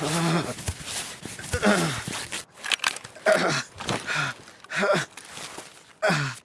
Ugh.